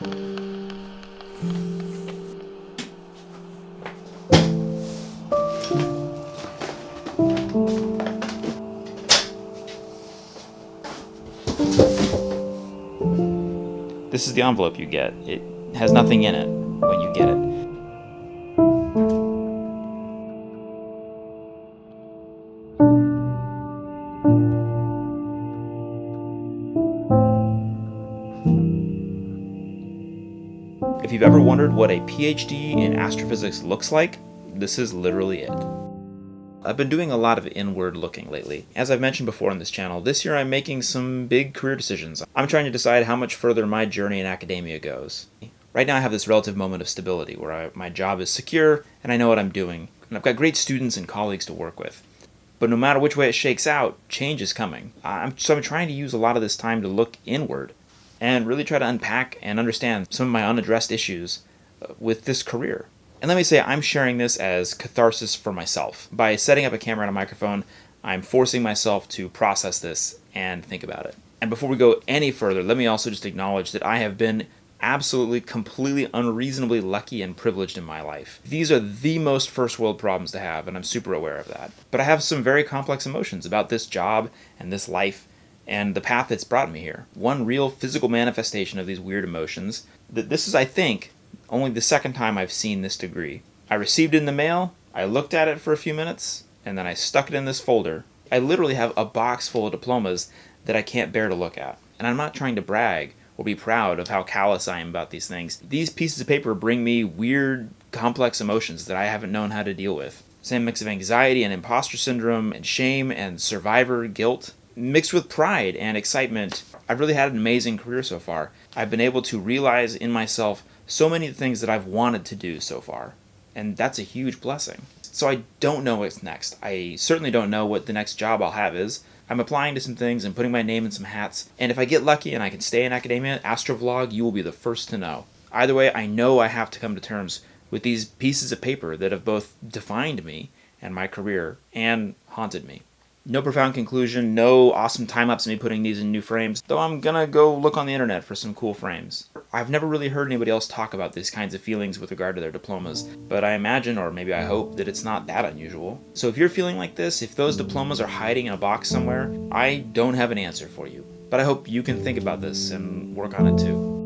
This is the envelope you get. It has nothing in it when you get it. If you've ever wondered what a PhD in astrophysics looks like, this is literally it. I've been doing a lot of inward looking lately. As I've mentioned before on this channel, this year I'm making some big career decisions. I'm trying to decide how much further my journey in academia goes. Right now I have this relative moment of stability where I, my job is secure and I know what I'm doing, and I've got great students and colleagues to work with. But no matter which way it shakes out, change is coming. I'm, so I'm trying to use a lot of this time to look inward and really try to unpack and understand some of my unaddressed issues uh, with this career. And let me say, I'm sharing this as catharsis for myself. By setting up a camera and a microphone, I'm forcing myself to process this and think about it. And before we go any further, let me also just acknowledge that I have been absolutely, completely, unreasonably lucky and privileged in my life. These are the most first world problems to have, and I'm super aware of that. But I have some very complex emotions about this job and this life and the path that's brought me here. One real physical manifestation of these weird emotions. That this is, I think, only the second time I've seen this degree. I received it in the mail, I looked at it for a few minutes, and then I stuck it in this folder. I literally have a box full of diplomas that I can't bear to look at. And I'm not trying to brag or be proud of how callous I am about these things. These pieces of paper bring me weird, complex emotions that I haven't known how to deal with. Same mix of anxiety and imposter syndrome and shame and survivor guilt mixed with pride and excitement, I've really had an amazing career so far. I've been able to realize in myself so many things that I've wanted to do so far, and that's a huge blessing. So I don't know what's next. I certainly don't know what the next job I'll have is. I'm applying to some things and putting my name in some hats, and if I get lucky and I can stay in academia, Astrovlog, you will be the first to know. Either way, I know I have to come to terms with these pieces of paper that have both defined me and my career and haunted me. No profound conclusion, no awesome time-lapse of me putting these in new frames, though I'm gonna go look on the internet for some cool frames. I've never really heard anybody else talk about these kinds of feelings with regard to their diplomas, but I imagine, or maybe I hope, that it's not that unusual. So if you're feeling like this, if those diplomas are hiding in a box somewhere, I don't have an answer for you. But I hope you can think about this and work on it too.